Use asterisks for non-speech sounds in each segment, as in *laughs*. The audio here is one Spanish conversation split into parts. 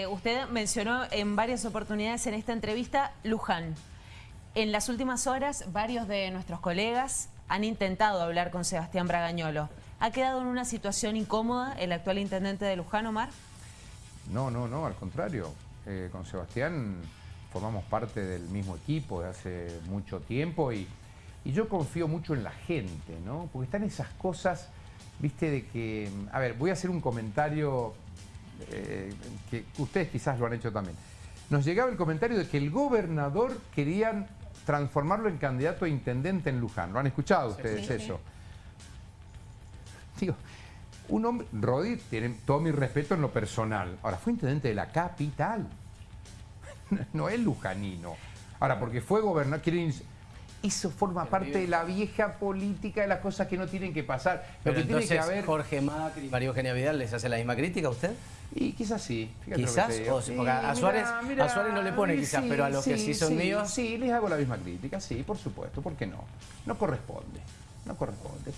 Eh, usted mencionó en varias oportunidades en esta entrevista Luján. En las últimas horas, varios de nuestros colegas han intentado hablar con Sebastián Bragañolo. ¿Ha quedado en una situación incómoda el actual intendente de Luján, Omar? No, no, no, al contrario. Eh, con Sebastián formamos parte del mismo equipo de hace mucho tiempo y, y yo confío mucho en la gente, ¿no? Porque están esas cosas, viste, de que... A ver, voy a hacer un comentario eh, que ustedes quizás lo han hecho también. Nos llegaba el comentario de que el gobernador querían transformarlo en candidato a intendente en Luján. ¿Lo han escuchado ustedes eso? Digo, un hombre, Rodi, tiene todo mi respeto en lo personal. Ahora, fue intendente de la capital. *laughs* No es lujanino. Ahora, porque fue gobernador, quieren eso forma parte de la vieja política de las cosas que no tienen que pasar. Pero que tiene que haber... Jorge Macri y María Eugenia Vidal les hace la misma crítica a usted. Y quizás sí. ¿Quizás? a, Suárez, a Suárez no le pone quizás, pero a los que sí son míos... Sí, les hago la misma crítica, sí, por supuesto. ¿Por qué no? No corresponde. No corresponde,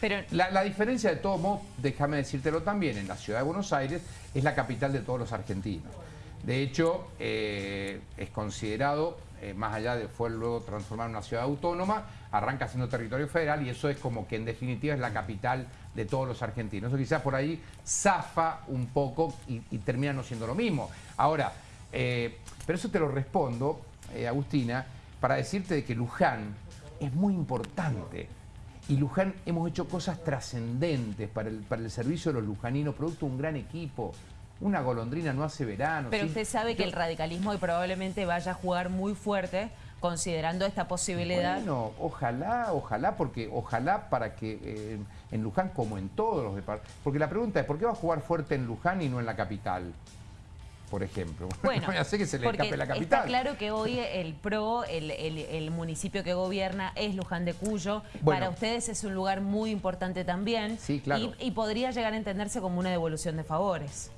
Pero... La, la, diferencia de todo modo, déjame decírtelo también, en la ciudad de Buenos Aires es la capital de todos los argentinos. De hecho, eh, es considerado, eh, más allá de fue luego transformar en una ciudad autónoma, arranca siendo territorio federal y eso es como que en definitiva es la capital de todos los argentinos. Eso quizás por ahí zafa un poco y, termina no siendo lo mismo. Ahora, eh, pero eso te lo respondo, Agustina, para decirte de que Luján es muy importante. Y Luján hemos hecho cosas trascendentes para el, para el servicio de los lujaninos, producto de un gran equipo. Una golondrina no hace verano. Pero usted sabe que el radicalismo probablemente vaya a jugar muy fuerte considerando esta posibilidad. Bueno, ojalá, ojalá, porque ojalá para que eh, en Luján, como en todos los departamentos, porque la pregunta es, ¿por qué va a jugar fuerte en Luján y no en la capital? por ejemplo. *laughs* Bueno, sé que se le escape la capital. Está claro que hoy el PRO, el, municipio que gobierna es Luján de Cuyo. Para ustedes es un lugar muy importante también. Sí, claro. y podría llegar a entenderse como una devolución de favores.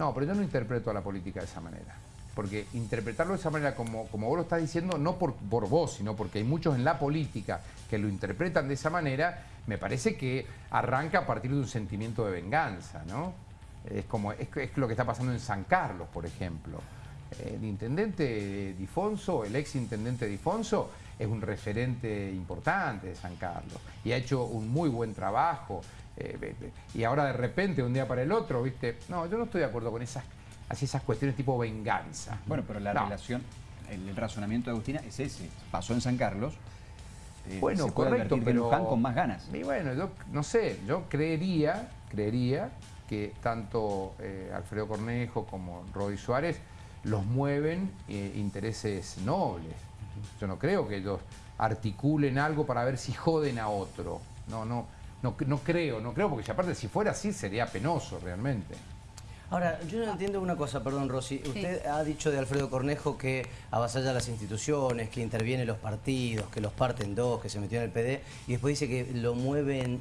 No, pero yo no interpreto a la política de esa manera. Porque interpretarlo de esa manera, como, como vos lo estás diciendo, no por, por vos, sino porque hay muchos en la política que lo interpretan de esa manera, me parece que arranca a partir de un sentimiento de venganza, ¿no? Es, como, es, lo que está pasando en San Carlos, por ejemplo. El intendente Difonso, el ex intendente Difonso, es un referente importante de San Carlos y ha hecho un muy buen trabajo. Eh, y ahora de repente, un día para el otro, ¿viste? No, yo no estoy de acuerdo con esas, así esas cuestiones tipo venganza. Bueno, pero la relación, el, razonamiento de Agustina es ese. Pasó en San Carlos. Eh, bueno, correcto, pero... con más ganas. Y bueno, yo no sé, yo creería, creería que tanto eh, Alfredo Cornejo como Rodi Suárez los mueven intereses nobles. Yo no creo que ellos articulen algo para ver si joden a otro. No, no. No, creo, no creo, porque aparte si fuera así sería penoso realmente. Ahora, yo no entiendo una cosa, perdón Rosy. Usted ha dicho de Alfredo Cornejo que avasalla las instituciones, que interviene los partidos, que los parten dos, que se metió en el PD, y después dice que lo mueven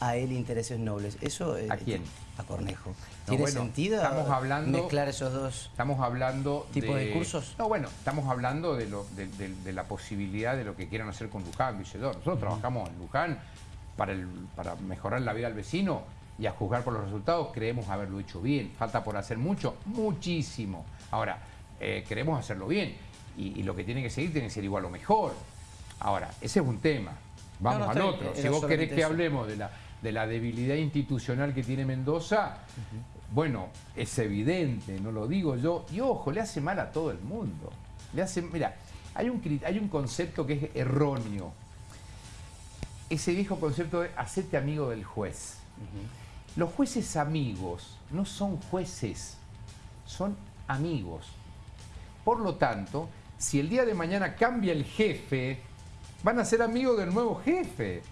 a él intereses nobles. Eso, ¿A quién? A Cornejo. ¿Tiene sentido estamos hablando, mezclar esos dos estamos hablando tipos de, discursos? No, bueno, estamos hablando de, lo, de, la posibilidad de lo que quieran hacer con Luján, Villedor. Nosotros trabajamos en Luján para, el, para mejorar la vida del vecino y a juzgar por los resultados creemos haberlo hecho bien. Falta por hacer mucho, muchísimo. Ahora, eh, queremos hacerlo bien y, lo que tiene que seguir tiene que ser igual o mejor. Ahora, ese es un tema. Vamos al otro. Si vos querés que hablemos de la, de la debilidad institucional que tiene Mendoza, bueno, es evidente, no lo digo yo. Y ojo, le hace mal a todo el mundo. Le hace, mira, hay un, hay un concepto que es erróneo ese viejo concepto de hacerte amigo del juez. Los jueces amigos no son jueces, son amigos. Por lo tanto, si el día de mañana cambia el jefe, van a ser amigos del nuevo jefe.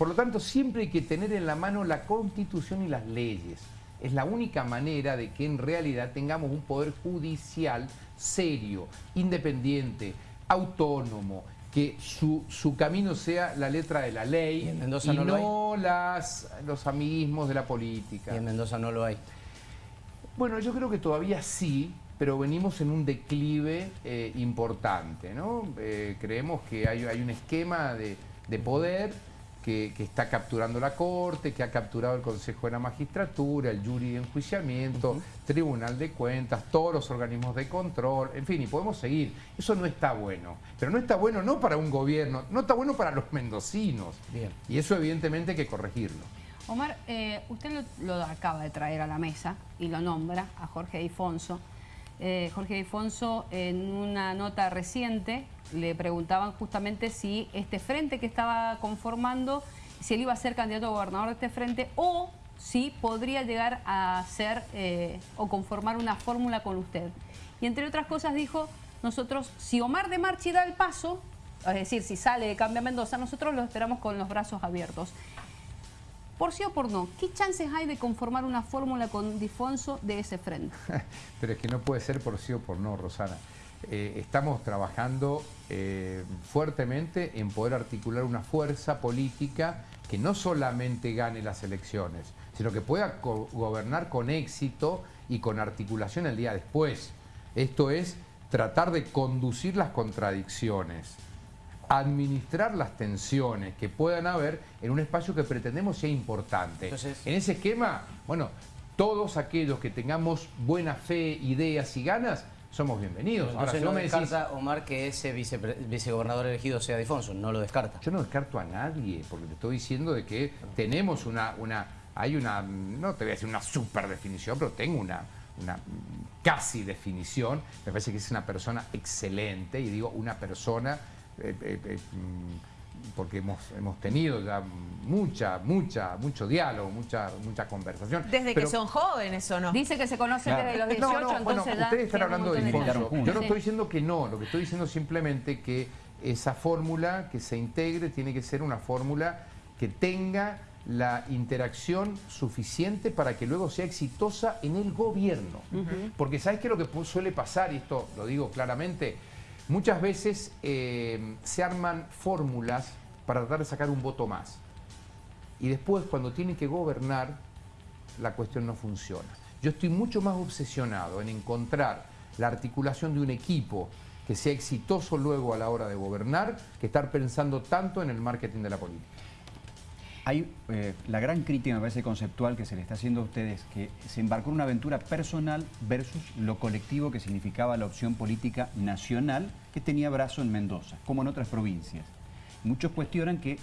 Por lo tanto, siempre hay que tener en la mano la Constitución y las leyes. Es la única manera de que en realidad tengamos un poder judicial serio, independiente, autónomo, que su, su, camino sea la letra de la ley y, no, las, los amiguismos de la política. Y en Mendoza no lo hay. Bueno, yo creo que todavía sí, pero venimos en un declive eh, importante. ¿no? Eh, creemos que hay, hay, un esquema de, de poder que, que está capturando la Corte, que ha capturado el Consejo de la Magistratura, el jury de enjuiciamiento, Tribunal de Cuentas, todos los organismos de control, en fin, y podemos seguir. Eso no está bueno. Pero no está bueno no para un gobierno, no está bueno para los mendocinos. Bien. Y eso evidentemente hay que corregirlo. Omar, eh, usted lo, lo acaba de traer a la mesa y lo nombra a Jorge Difonso. Eh, Jorge Difonso en una nota reciente le preguntaban justamente si este frente que estaba conformando, si él iba a ser candidato a gobernador de este frente o si podría llegar a ser eh, o conformar una fórmula con usted. Y entre otras cosas dijo, nosotros, si Omar de Marchi da el paso, es decir, si sale de Cambia Mendoza, nosotros lo esperamos con los brazos abiertos. Por sí o por no, ¿qué chances hay de conformar una fórmula con Difonso de ese frente? *laughs* Pero es que no puede ser por sí o por no, Rosana. Eh, estamos trabajando eh, fuertemente en poder articular una fuerza política que no solamente gane las elecciones, sino que pueda gobernar con éxito y con articulación el día después. Esto es tratar de conducir las contradicciones, administrar las tensiones que puedan haber en un espacio que pretendemos sea importante. en ese esquema, bueno, todos aquellos que tengamos buena fe, ideas y ganas, somos bienvenidos. Ahora, si no me descarta, Omar, que ese vicegobernador elegido sea Difonso, no lo descarta. Yo no descarto a nadie, porque te estoy diciendo de que tenemos una, una hay una, no te voy a decir una super definición, pero tengo una, una casi definición. Me parece que es una persona excelente, y digo una persona eh, eh, eh, mm, porque hemos, hemos tenido ya mucha, mucha, mucho diálogo, mucha, mucha conversación. Desde que son jóvenes o no. Dice que se conocen desde los 18, no, no, entonces bueno, ustedes están hablando de Difonso. Yo no estoy diciendo que no, lo que estoy diciendo simplemente que esa fórmula que se integre tiene que ser una fórmula que tenga la interacción suficiente para que luego sea exitosa en el gobierno. Porque ¿sabes qué es lo que suele pasar? Y esto lo digo claramente, Muchas veces eh, se arman fórmulas para tratar de sacar un voto más. Y después, cuando tienen que gobernar, la cuestión no funciona. Yo estoy mucho más obsesionado en encontrar la articulación de un equipo que sea exitoso luego a la hora de gobernar que estar pensando tanto en el marketing de la política. Hay eh, la gran crítica, me parece, conceptual que se le está haciendo a ustedes, que se embarcó en una aventura personal versus lo colectivo que significaba la opción política nacional que tenía brazo en Mendoza, como en otras provincias. Muchos cuestionan que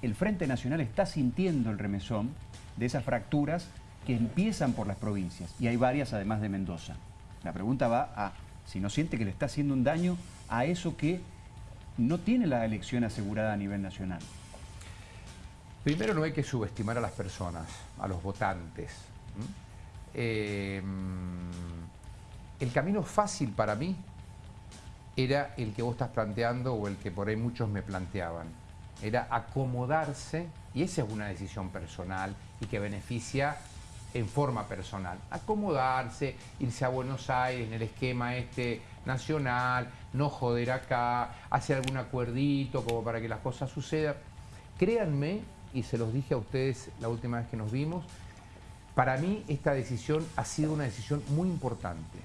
el Frente Nacional está sintiendo el remesón de esas fracturas que empiezan por las provincias, y hay varias además de Mendoza. La pregunta va a si no siente que le está haciendo un daño a eso que no tiene la elección asegurada a nivel nacional. Primero no hay que subestimar a las personas, a los votantes. Eh, el camino fácil para mí era el que vos estás planteando o el que por ahí muchos me planteaban. Era acomodarse, y esa es una decisión personal y que beneficia en forma personal. Acomodarse, irse a Buenos Aires en el esquema este nacional, no joder acá, hacer algún acuerdito como para que las cosas sucedan. Créanme y se los dije a ustedes la última vez que nos vimos, para mí esta decisión ha sido una decisión muy importante,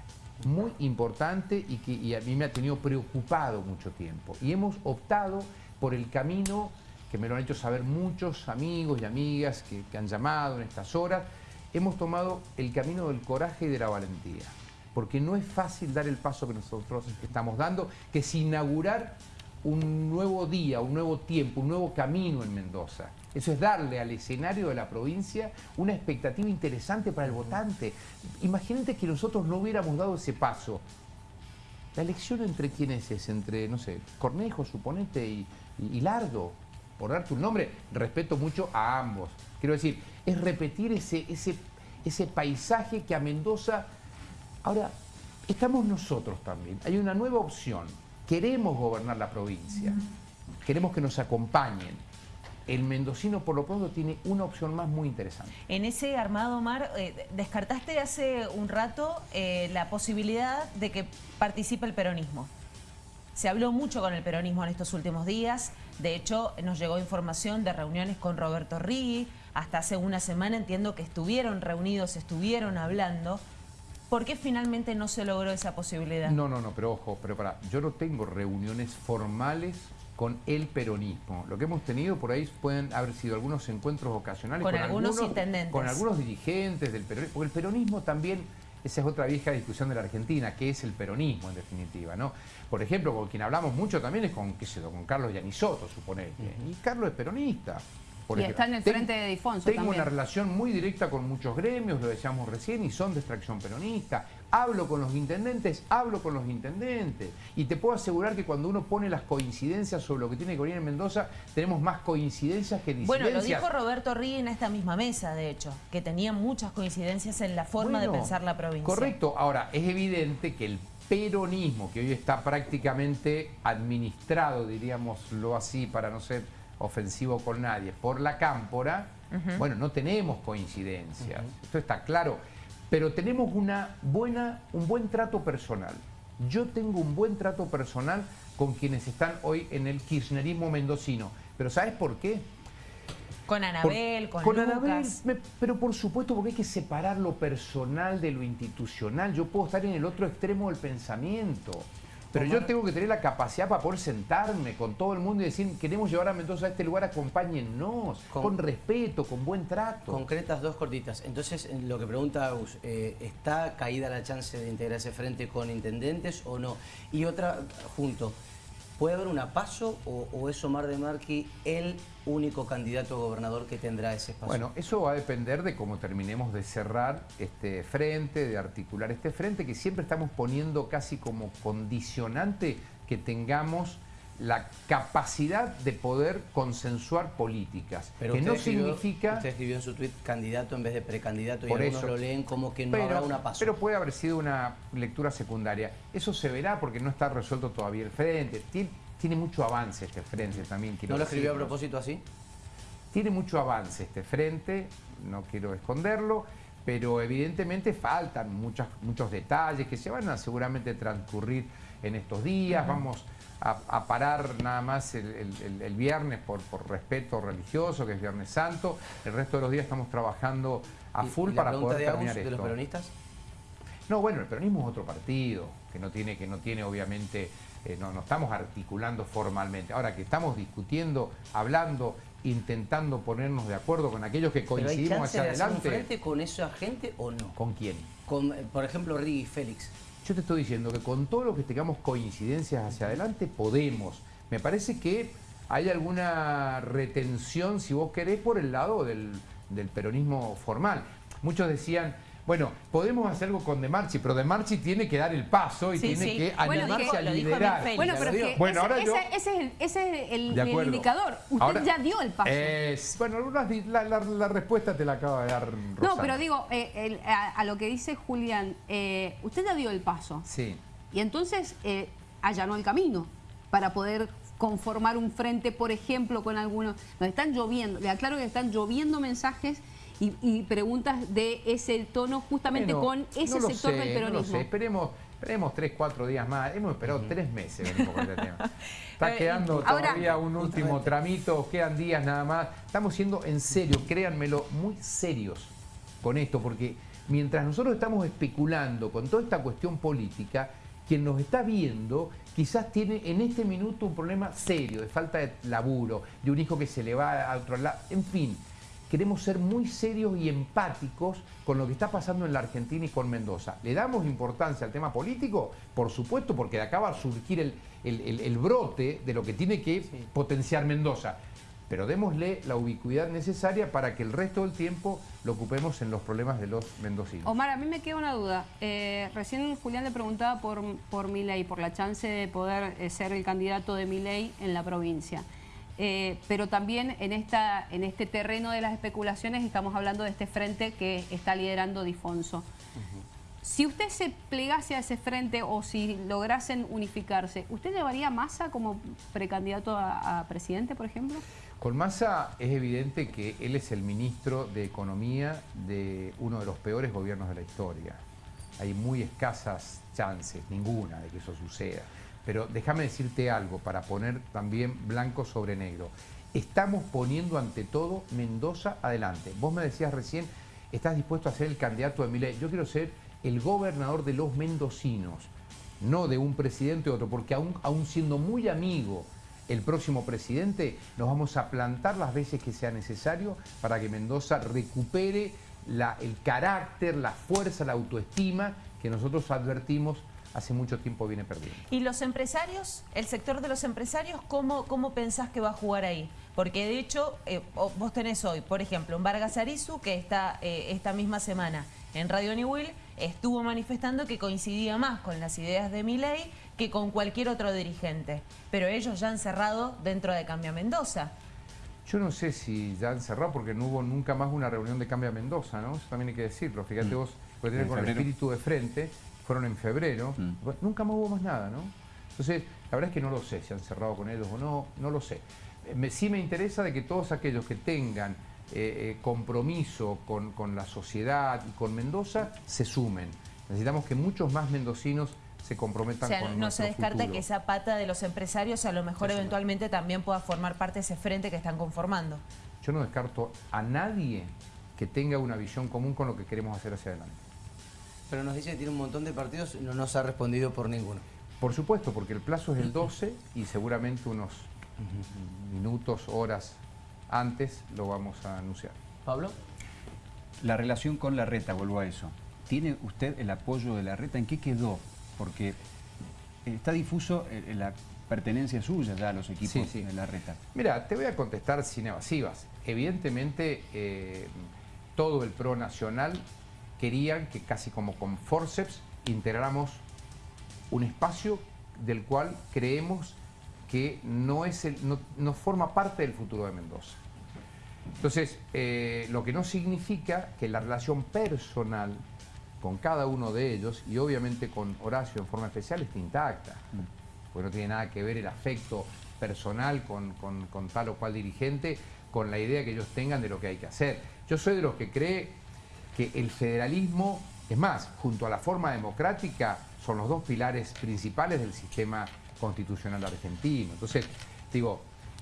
muy importante y que a mí me ha tenido preocupado mucho tiempo. Y hemos optado por el camino que me lo han hecho saber muchos amigos y amigas que, han llamado en estas horas, hemos tomado el camino del coraje y de la valentía. Porque no es fácil dar el paso que nosotros estamos dando, que es inaugurar un nuevo día, un nuevo tiempo, un nuevo camino en Mendoza. Eso es darle al escenario de la provincia una expectativa interesante para el votante. Imagínate que nosotros no hubiéramos dado ese paso. La elección entre quiénes es, entre, no sé, Cornejo, suponete, y, y, Lardo, por darte un nombre, respeto mucho a ambos. Quiero decir, es repetir ese, ese, ese paisaje que a Mendoza... Ahora, estamos nosotros también. Hay una nueva opción. Queremos gobernar la provincia. Queremos que nos acompañen el mendocino por lo pronto tiene una opción más muy interesante. En ese armado, Mar, eh, descartaste hace un rato eh, la posibilidad de que participe el peronismo. Se habló mucho con el peronismo en estos últimos días. De hecho, nos llegó información de reuniones con Roberto Rigui. Hasta hace una semana entiendo que estuvieron reunidos, estuvieron hablando. ¿Por qué finalmente no se logró esa posibilidad? No, no, no, pero ojo, pero para, yo no tengo reuniones formales con el peronismo. Lo que hemos tenido por ahí pueden haber sido algunos encuentros ocasionales con, algunos, intendentes. Con algunos dirigentes del peronismo. Porque el peronismo también, esa es otra vieja discusión de la Argentina, que es el peronismo en definitiva. ¿no? Por ejemplo, con quien hablamos mucho también es con, qué sé con Carlos Yanisoto, suponete. Y Carlos es peronista y está en el frente de Difonso Tengo una relación muy directa con muchos gremios, lo decíamos recién, y son de extracción peronista. Hablo con los intendentes, hablo con los intendentes. Y te puedo asegurar que cuando uno pone las coincidencias sobre lo que tiene que venir en Mendoza, tenemos más coincidencias que disidencias. Bueno, lo dijo Roberto Rí en esta misma mesa, de hecho, que tenía muchas coincidencias en la forma de pensar la provincia. Correcto. Ahora, es evidente que el peronismo, que hoy está prácticamente administrado, diríamoslo así, para no ser ofensivo con nadie, por la cámpora, bueno, no tenemos coincidencias, esto está claro, pero tenemos una buena, un buen trato personal. Yo tengo un buen trato personal con quienes están hoy en el kirchnerismo mendocino, pero ¿sabes por qué? Con Anabel, con, con Anabel, pero por supuesto porque hay que separar lo personal de lo institucional. Yo puedo estar en el otro extremo del pensamiento. Pero yo tengo que tener la capacidad para poder sentarme con todo el mundo y decir, queremos llevar a Mendoza a este lugar, acompáñennos, con, respeto, con buen trato. Concretas dos cortitas. Entonces, lo que pregunta Agus, eh, ¿está caída la chance de integrarse frente con intendentes o no? Y otra, junto, ¿Puede haber una paso o, es Omar de Marqui el único candidato a gobernador que tendrá ese espacio? Bueno, eso va a depender de cómo terminemos de cerrar este frente, de articular este frente, que siempre estamos poniendo casi como condicionante que tengamos la capacidad de poder consensuar políticas. Pero que no significa... Usted escribió en su tweet candidato en vez de precandidato y algunos lo leen como que no habrá una paso. Pero puede haber sido una lectura secundaria. Eso se verá porque no está resuelto todavía el frente. Tiene, mucho avance este frente también. ¿No lo escribió a propósito así? Tiene mucho avance este frente, no quiero esconderlo, pero evidentemente faltan muchas, muchos detalles que se van a seguramente transcurrir en estos días. Vamos a, parar nada más el, viernes por, respeto religioso, que es Viernes Santo. El resto de los días estamos trabajando a full para poder de terminar de los peronistas? No, bueno, el peronismo es otro partido, que no tiene, que no tiene obviamente, eh, no, no estamos articulando formalmente. Ahora que estamos discutiendo, hablando, intentando ponernos de acuerdo con aquellos que coincidimos hacia adelante. De frente con esa gente o no? ¿Con quién? Con, por ejemplo, Rigui Félix. Yo te estoy diciendo que con todo lo que tengamos coincidencias hacia adelante, podemos. Me parece que hay alguna retención, si vos querés, por el lado del, del peronismo formal. Muchos decían, bueno, podemos hacer algo con De Marchi, pero De Marchi tiene que dar el paso y tiene que animarse a liderar. Bueno, pero ese, es el, ese es el, indicador. Usted ya dio el paso. bueno, la, respuesta te la acaba de dar Rosana. No, pero digo, eh, a, lo que dice Julián, eh, usted ya dio el paso. Sí. Y entonces eh, allanó el camino para poder conformar un frente, por ejemplo, con algunos... Nos están lloviendo, le aclaro que están lloviendo mensajes y, preguntas de ese tono justamente con ese sector del peronismo. No sé, esperemos, esperemos tres, cuatro días más. Hemos esperado tres meses este Está quedando todavía un último tramito, quedan días nada más. Estamos siendo en serio, créanmelo, muy serios con esto, porque mientras nosotros estamos especulando con toda esta cuestión política, quien nos está viendo quizás tiene en este minuto un problema serio de falta de laburo, de un hijo que se le va a otro lado, en fin queremos ser muy serios y empáticos con lo que está pasando en la Argentina y con Mendoza. ¿Le damos importancia al tema político? Por supuesto, porque de acá va a surgir el, brote de lo que tiene que potenciar Mendoza. Pero démosle la ubicuidad necesaria para que el resto del tiempo lo ocupemos en los problemas de los mendocinos. Omar, a mí me queda una duda. Eh, recién Julián le preguntaba por, por ley, por la chance de poder eh, ser el candidato de ley en la provincia. Eh, pero también en, esta, en este terreno de las especulaciones estamos hablando de este frente que está liderando Difonso. Si usted se plegase a ese frente o si lograsen unificarse, ¿usted llevaría a Massa como precandidato a, presidente, por ejemplo? Con Massa es evidente que él es el ministro de Economía de uno de los peores gobiernos de la historia. Hay muy escasas chances, ninguna, de que eso suceda. Pero déjame decirte algo para poner también blanco sobre negro. Estamos poniendo ante todo Mendoza adelante. Vos me decías recién, estás dispuesto a ser el candidato de Milei. Yo quiero ser el gobernador de los mendocinos, no de un presidente u otro, porque aún, aún siendo muy amigo el próximo presidente, nos vamos a plantar las veces que sea necesario para que Mendoza recupere el carácter, la fuerza, la autoestima que nosotros advertimos hace mucho tiempo viene perdiendo. ¿Y los empresarios, el sector de los empresarios, cómo, cómo pensás que va a jugar ahí? Porque de hecho, eh, vos tenés hoy, por ejemplo, un Vargas Arizu que está eh, esta misma semana en Radio New Will, estuvo manifestando que coincidía más con las ideas de Milei que con cualquier otro dirigente. Pero ellos ya han cerrado dentro de Cambia Mendoza. Yo no sé si ya han cerrado porque no hubo nunca más una reunión de Cambia Mendoza, ¿no? Eso también hay que decirlo. Fíjate mm. vos, porque con el espíritu de frente, fueron en febrero, mm. nunca más hubo más nada, ¿no? Entonces, la verdad es que no lo sé si han cerrado con ellos o no, no lo sé. Me, sí me interesa de que todos aquellos que tengan eh, eh, compromiso con, con, la sociedad y con Mendoza se sumen. Necesitamos que muchos más mendocinos se comprometan o sea, no se descarta que esa pata de los empresarios a lo mejor eventualmente también pueda formar parte de ese frente que están conformando. Yo no descarto a nadie que tenga una visión común con lo que queremos hacer hacia adelante. Pero nos dice que tiene un montón de partidos y no nos ha respondido por ninguno. Por supuesto, porque el plazo es el 12 y seguramente unos minutos, horas antes lo vamos a anunciar. Pablo. La relación con la reta, vuelvo a eso. ¿Tiene usted el apoyo de la reta? ¿En qué quedó? Porque está difuso la pertenencia suya ya a los equipos de la reta. Mira, te voy a contestar sin evasivas. Evidentemente, eh, todo el PRO nacional querían que casi como con forceps integráramos un espacio del cual creemos que no, es el, no, forma parte del futuro de Mendoza. Entonces, eh, lo que no significa que la relación personal con cada uno de ellos y obviamente con Horacio en forma especial esté intacta, porque no tiene nada que ver el afecto personal con, con tal o cual dirigente, con la idea que ellos tengan de lo que hay que hacer. Yo soy de los que cree que el federalismo, es más, junto a la forma democrática, son los dos pilares principales del sistema constitucional argentino. Entonces, digo,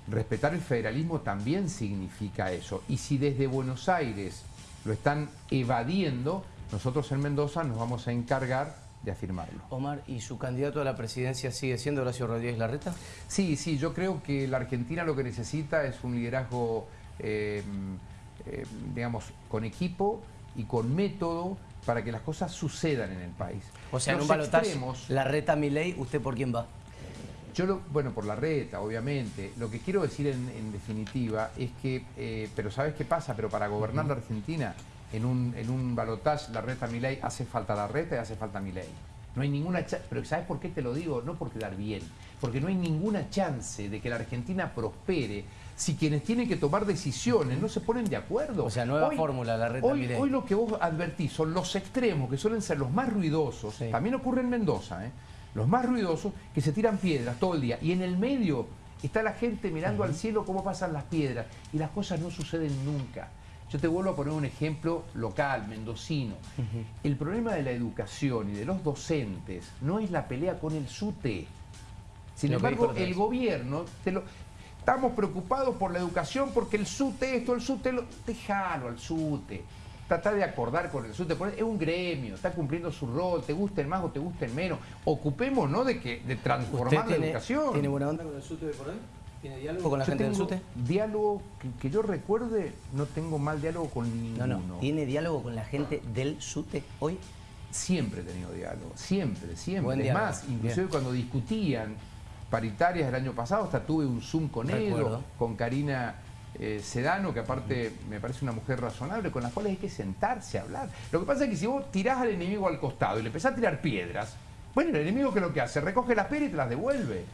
respetar el federalismo también significa eso. Y si desde Buenos Aires lo están evadiendo, nosotros en Mendoza nos vamos a encargar de afirmarlo. Omar, ¿y su candidato a la presidencia sigue siendo Horacio Rodríguez Larreta? Sí, sí, yo creo que la Argentina lo que necesita es un liderazgo, eh, eh, digamos, con equipo y con método para que las cosas sucedan en el país. O sea, en un balotaje, la reta ley, ¿usted por quién va? Yo, lo, bueno, por la reta, obviamente. Lo que quiero decir en, definitiva es que, eh, pero ¿sabes qué pasa? Pero para gobernar la Argentina, en un, en un balotaje, la reta ley, hace falta la reta y hace falta ley. No hay ninguna chance, pero ¿sabes por qué te lo digo? No por quedar bien, porque no hay ninguna chance de que la Argentina prospere si quienes tienen que tomar decisiones no se ponen de acuerdo. O sea, nueva fórmula, la red hoy, hoy lo que vos advertís son los extremos, que suelen ser los más ruidosos, también ocurre en Mendoza, ¿eh? los más ruidosos, que se tiran piedras todo el día. Y en el medio está la gente mirando al cielo cómo pasan las piedras y las cosas no suceden nunca. Yo te vuelvo a poner un ejemplo local, mendocino. El problema de la educación y de los docentes no es la pelea con el SUTE. Sin embargo, el gobierno te lo, Estamos preocupados por la educación porque el SUTE esto, el SUTE lo... Déjalo al SUTE. Trata de acordar con el SUTE. Es un gremio, está cumpliendo su rol, te gusten más o te gusten menos. Ocupemos, ¿no? De, que, de transformar la educación. ¿Tiene buena onda con el SUTE de por ahí? ¿Tiene diálogo con la gente del SUTE? Diálogo, que, yo recuerde, no tengo mal diálogo con ninguno. No, no. ¿Tiene diálogo con la gente del SUTE hoy? Siempre he tenido diálogo, siempre, siempre. es más, inclusive cuando discutían paritarias del año pasado, hasta tuve un Zoom con él, con Karina eh, Sedano, que aparte me parece una mujer razonable, con la cual hay que sentarse a hablar. Lo que pasa es que si vos tirás al enemigo al costado y le empezás a tirar piedras, bueno, el enemigo que lo que hace, recoge las piedras y te las devuelve.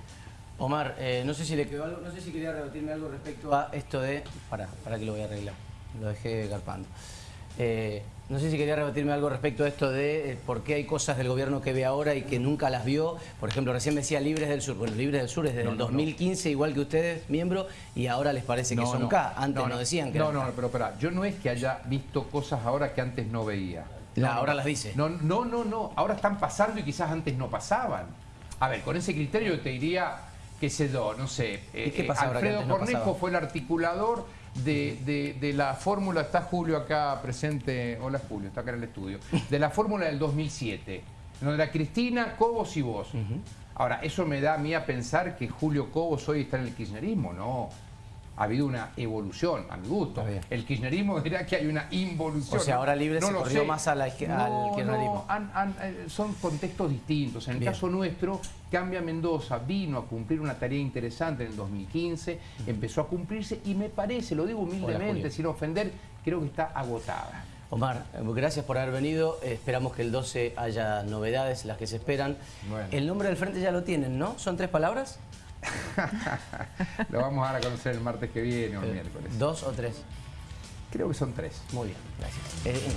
Omar, eh, no sé si le quedó algo, no sé si quería rebatirme algo respecto a esto de. Para, para que lo voy a arreglar. Lo dejé garpando. Eh, no sé si quería rebatirme algo respecto a esto de eh, por qué hay cosas del gobierno que ve ahora y que nunca las vio. Por ejemplo, recién me decía Libres del Sur. Bueno, Libres del Sur es desde el 2015, igual que ustedes, miembro, y ahora les parece que son K. Antes no, decían que No, no, pero espera, yo no es que haya visto cosas ahora que antes no veía. ahora las dice. No, no, no, no. Ahora están pasando y quizás antes no pasaban. A ver, con ese criterio yo te diría, qué sé yo, no sé. ¿Y qué eh, pasa Alfredo Cornejo fue el articulador de, la fórmula, está Julio acá presente, hola Julio, está acá en el estudio, de la fórmula del 2007. donde era Cristina, Cobos y vos. Ahora, eso me da a mí a pensar que Julio Cobos hoy está en el kirchnerismo, no. Ha habido una evolución, a mi gusto. El kirchnerismo *laughs* dirá que hay una involución. O sea, ¿no? ahora Libre se corrió sé. más a la al kirchnerismo. no, han- han- eh, son contextos distintos. En el Bien. caso nuestro, Cambia Mendoza vino a cumplir una tarea interesante en el 2015, empezó a cumplirse y me parece, lo digo humildemente, sin ofender, creo que está agotada. Omar, gracias por haber venido. Esperamos que el 12 haya novedades, las que se esperan. Bueno. El nombre del frente ya lo tienen, ¿no? ¿Son tres palabras? *laughs* Lo vamos a dar a conocer el martes que viene o el Eh, miércoles. ¿Dos o tres? Creo que son tres. Muy bien, gracias. Eh,